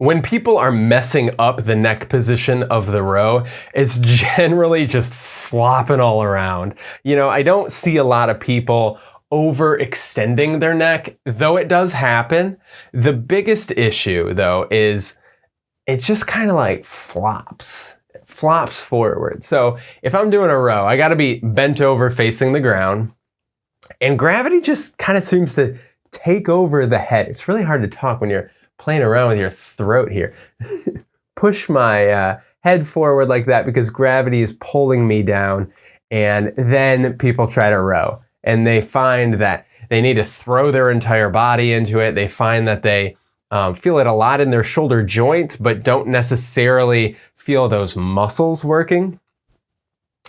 When people are messing up the neck position of the row, it's generally just flopping all around. You know, I don't see a lot of people overextending their neck, though it does happen. The biggest issue, though, is it just kind of like flops. It flops forward. So if I'm doing a row, I got to be bent over facing the ground. And gravity just kind of seems to take over the head. It's really hard to talk when you're playing around with your throat here. Push my uh, head forward like that because gravity is pulling me down. And then people try to row and they find that they need to throw their entire body into it. They find that they um, feel it a lot in their shoulder joint, but don't necessarily feel those muscles working.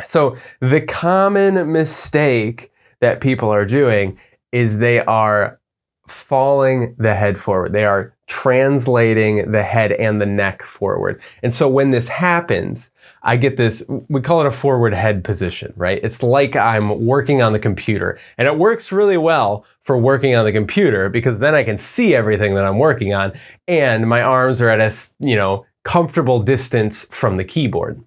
So the common mistake that people are doing is they are falling the head forward. They are translating the head and the neck forward. And so when this happens, I get this, we call it a forward head position, right? It's like I'm working on the computer and it works really well for working on the computer because then I can see everything that I'm working on and my arms are at a, you know, comfortable distance from the keyboard.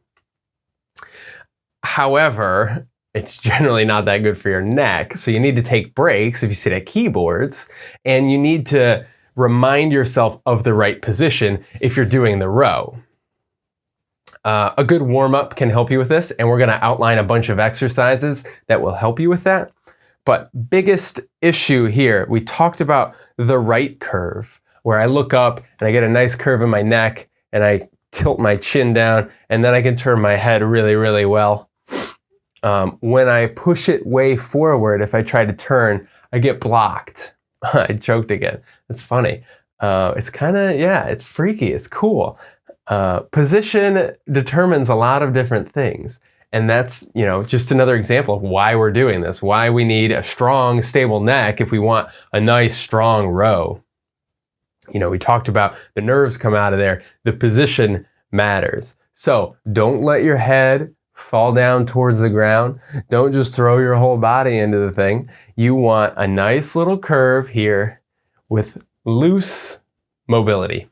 However, it's generally not that good for your neck. So you need to take breaks if you sit at keyboards and you need to remind yourself of the right position if you're doing the row. Uh, a good warm-up can help you with this, and we're going to outline a bunch of exercises that will help you with that. But biggest issue here, we talked about the right curve, where I look up and I get a nice curve in my neck, and I tilt my chin down, and then I can turn my head really, really well. Um, when I push it way forward, if I try to turn, I get blocked. I choked again. It's funny. Uh, it's kind of, yeah, it's freaky. It's cool. Uh, position determines a lot of different things. And that's, you know, just another example of why we're doing this, why we need a strong, stable neck if we want a nice, strong row. You know, we talked about the nerves come out of there. The position matters. So don't let your head fall down towards the ground. Don't just throw your whole body into the thing. You want a nice little curve here with loose mobility.